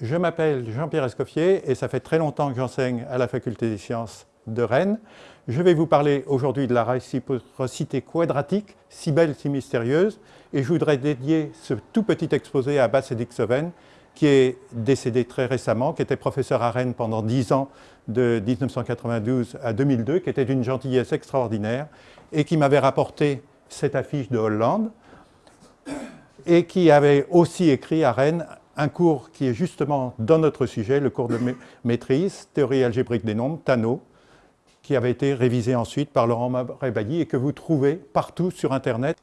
Je m'appelle Jean-Pierre Escoffier et ça fait très longtemps que j'enseigne à la Faculté des sciences de Rennes. Je vais vous parler aujourd'hui de la réciprocité quadratique, si belle, si mystérieuse, et je voudrais dédier ce tout petit exposé à Abbas Edixoven, qui est décédé très récemment, qui était professeur à Rennes pendant 10 ans, de 1992 à 2002, qui était d'une gentillesse extraordinaire et qui m'avait rapporté cette affiche de Hollande et qui avait aussi écrit à Rennes un cours qui est justement dans notre sujet, le cours de maîtrise, théorie algébrique des nombres, TANO, qui avait été révisé ensuite par Laurent Rebailly et que vous trouvez partout sur Internet.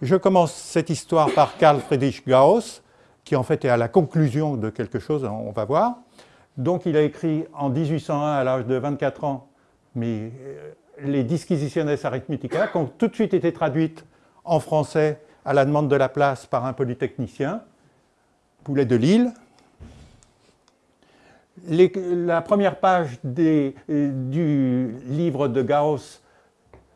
Je commence cette histoire par Carl Friedrich Gauss, qui en fait est à la conclusion de quelque chose, on va voir. Donc il a écrit en 1801, à l'âge de 24 ans, mais euh, les Disquisitiones Arithmetica, qui ont tout de suite été traduites en français à la demande de la place par un polytechnicien, Poulet de Lille, la première page euh, du livre de Gauss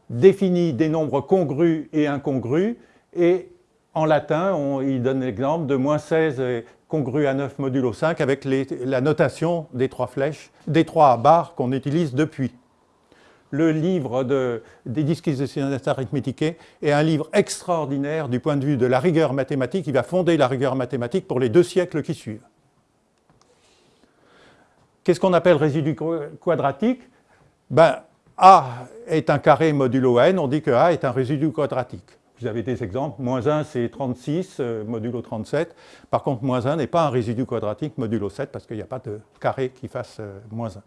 définit des nombres congrus et incongrus, et en latin, il donne l'exemple de moins 16 congru à 9 modulo 5 avec la notation des trois flèches, des trois barres qu'on utilise depuis. Le livre des disquisitions arithmétiques est un livre extraordinaire du point de vue de la rigueur mathématique. Il va fonder la rigueur mathématique pour les deux siècles qui suivent. Qu'est-ce qu'on appelle résidu quadratique? Ben, A est un carré modulo n, on dit que A est un résidu quadratique. Vous avez des exemples, moins 1 c'est 36 euh, modulo 37, par contre moins 1 n'est pas un résidu quadratique modulo 7 parce qu'il n'y a pas de carré qui fasse euh, moins 1.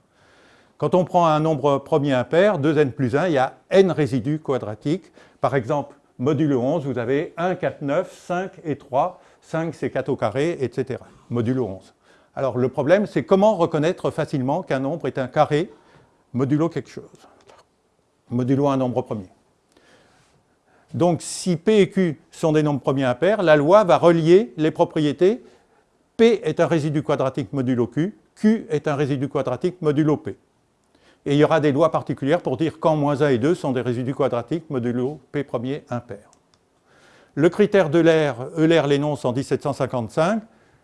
Quand on prend un nombre premier impair, 2n plus 1, il y a n résidus quadratiques. Par exemple, modulo 11, vous avez 1, 4, 9, 5 et 3. 5 c'est 4 au carré, etc. Modulo 11. Alors le problème, c'est comment reconnaître facilement qu'un nombre est un carré modulo quelque chose, modulo un nombre premier. Donc si P et Q sont des nombres premiers impairs, la loi va relier les propriétés P est un résidu quadratique modulo Q, Q est un résidu quadratique modulo P. Et il y aura des lois particulières pour dire quand moins 1 et 2 sont des résidus quadratiques modulo P premier impair. Le critère de l'air, Euler l'énonce en 1755,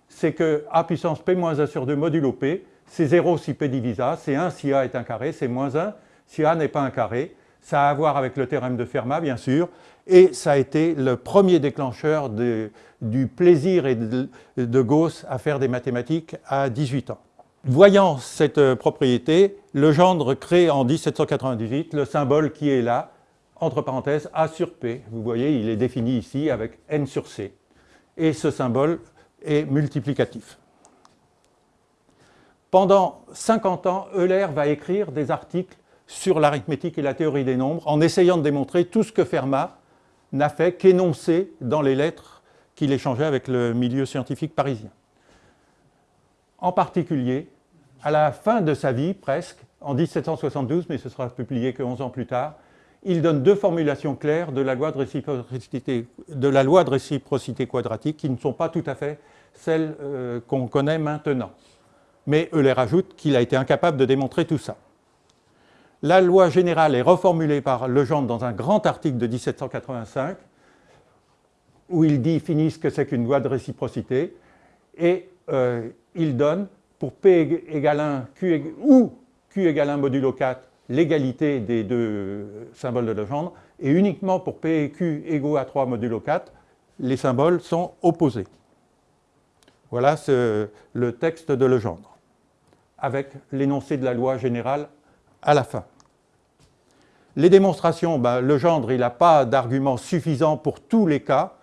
c'est que a puissance p moins 1 sur 2 modulo p, c'est 0 si p divise a, c'est 1 si a est un carré, c'est moins 1 si a n'est pas un carré. Ça a à voir avec le théorème de Fermat, bien sûr, et ça a été le premier déclencheur du plaisir et de, de, Gauss à faire des mathématiques à 18 ans. Voyant cette propriété, Legendre crée en 1798 le symbole qui est là, entre parenthèses, A sur P. Vous voyez, il est défini ici avec N sur C. Et ce symbole et multiplicatif. Pendant 50 ans, Euler va écrire des articles sur l'arithmétique et la théorie des nombres en essayant de démontrer tout ce que Fermat n'a fait qu'énoncer dans les lettres qu'il échangeait avec le milieu scientifique parisien. En particulier, à la fin de sa vie, presque, en 1772, mais ce sera publié que 11 ans plus tard, il donne deux formulations claires de la loi de réciprocité, quadratique qui ne sont pas tout à fait celles euh, qu'on connaît maintenant. Mais Euler ajoute qu'il a été incapable de démontrer tout ça. La loi générale est reformulée par Legendre dans un grand article de 1785 où il définit ce que c'est qu'une loi de réciprocité et euh, il donne pour P égale 1 Q, ou Q égale 1 modulo 4 l'égalité des deux symboles de Legendre, et uniquement pour P et Q égaux à 3 modulo 4, les symboles sont opposés. Voilà le texte de Legendre, avec l'énoncé de la loi générale à la fin. Les démonstrations, ben, Legendre, n'a pas d'argument suffisant pour tous les cas.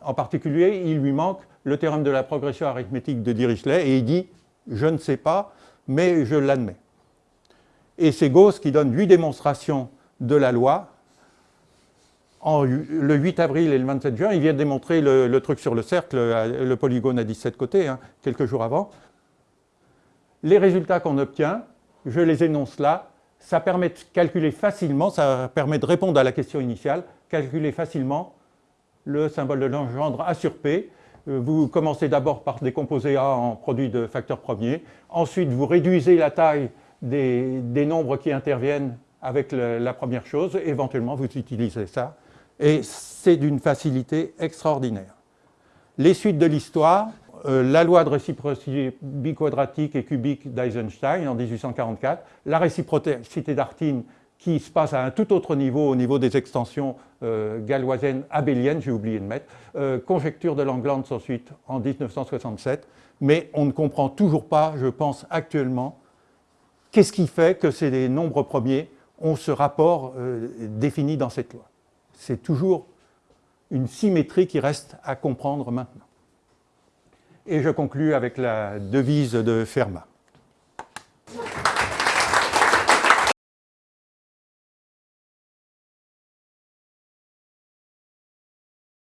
En particulier, il lui manque le théorème de la progression arithmétique de Dirichlet, et il dit « je ne sais pas, mais je l'admets ». Et c'est Gauss qui donne huit démonstrations de la loi. Le 8 avril et le 27 juin, il vient de démontrer le, truc sur le cercle, le polygone à 17 côtés, hein, quelques jours avant. Les résultats qu'on obtient, je les énonce là, ça permet de calculer facilement, ça permet de répondre à la question initiale, calculer facilement le symbole de Legendre A sur P. Euh, vous commencez d'abord par décomposer A en produit de facteurs premiers, ensuite vous réduisez la taille des, nombres qui interviennent avec la première chose, éventuellement vous utilisez ça, et c'est d'une facilité extraordinaire. Les suites de l'histoire, euh, la loi de réciprocité biquadratique et cubique d'Eisenstein en 1844, la réciprocité d'Artin qui se passe à un tout autre niveau, au niveau des extensions euh, galoisiennes abéliennes, j'ai oublié de mettre, euh, conjecture de Langlands ensuite en 1967, mais on ne comprend toujours pas, je pense actuellement, qu'est-ce qui fait que ces nombres premiers ont ce rapport défini dans cette loi. C'est toujours une symétrie qui reste à comprendre maintenant. Et je conclus avec la devise de Fermat.